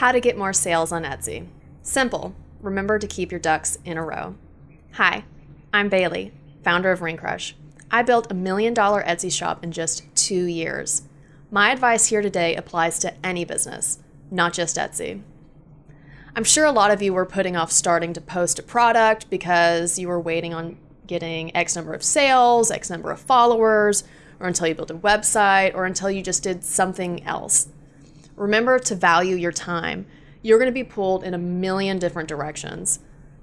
How to get more sales on Etsy. Simple. Remember to keep your ducks in a row. Hi, I'm Bailey, founder of Ring Crush. I built a million dollar Etsy shop in just two years. My advice here today applies to any business, not just Etsy. I'm sure a lot of you were putting off starting to post a product because you were waiting on getting X number of sales, X number of followers, or until you built a website, or until you just did something else. Remember to value your time. You're going to be pulled in a million different directions.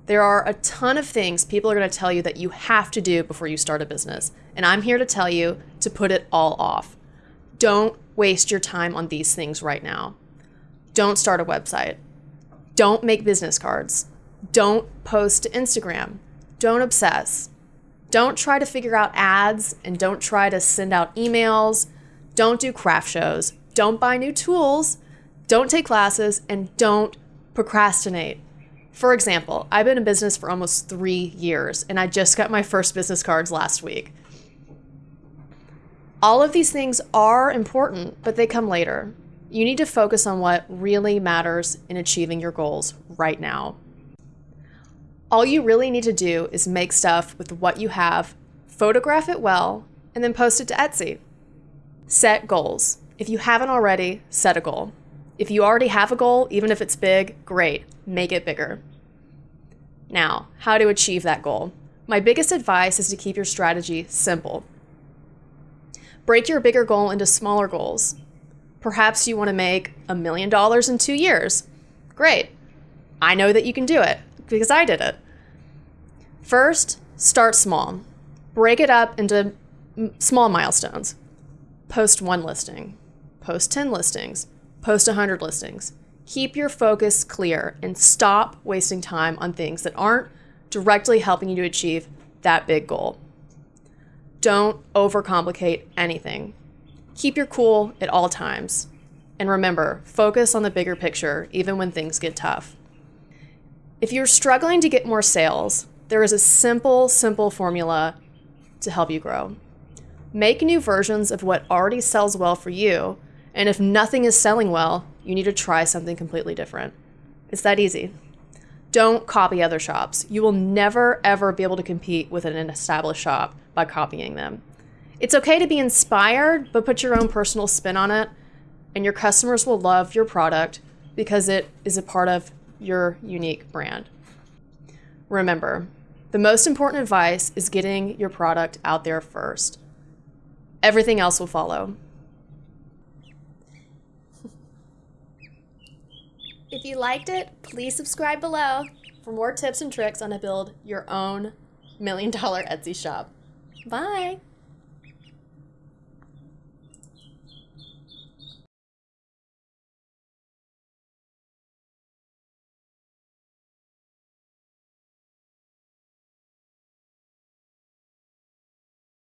There are a ton of things people are going to tell you that you have to do before you start a business. And I'm here to tell you to put it all off. Don't waste your time on these things right now. Don't start a website. Don't make business cards. Don't post to Instagram. Don't obsess. Don't try to figure out ads and don't try to send out emails. Don't do craft shows. Don't buy new tools. Don't take classes and don't procrastinate. For example, I've been in business for almost three years and I just got my first business cards last week. All of these things are important, but they come later. You need to focus on what really matters in achieving your goals right now. All you really need to do is make stuff with what you have, photograph it well, and then post it to Etsy. Set goals. If you haven't already, set a goal. If you already have a goal, even if it's big, great, make it bigger. Now, how to achieve that goal? My biggest advice is to keep your strategy simple. Break your bigger goal into smaller goals. Perhaps you want to make a million dollars in two years. Great. I know that you can do it because I did it. First, start small. Break it up into small milestones. Post one listing, post 10 listings, post 100 listings. Keep your focus clear and stop wasting time on things that aren't directly helping you to achieve that big goal. Don't overcomplicate anything. Keep your cool at all times. And remember, focus on the bigger picture even when things get tough. If you're struggling to get more sales, there is a simple, simple formula to help you grow. Make new versions of what already sells well for you, and if nothing is selling well, you need to try something completely different. It's that easy. Don't copy other shops. You will never, ever be able to compete with an established shop by copying them. It's okay to be inspired, but put your own personal spin on it, and your customers will love your product because it is a part of your unique brand. Remember, the most important advice is getting your product out there first. Everything else will follow. If you liked it, please subscribe below for more tips and tricks on how to build your own million dollar Etsy shop. Bye!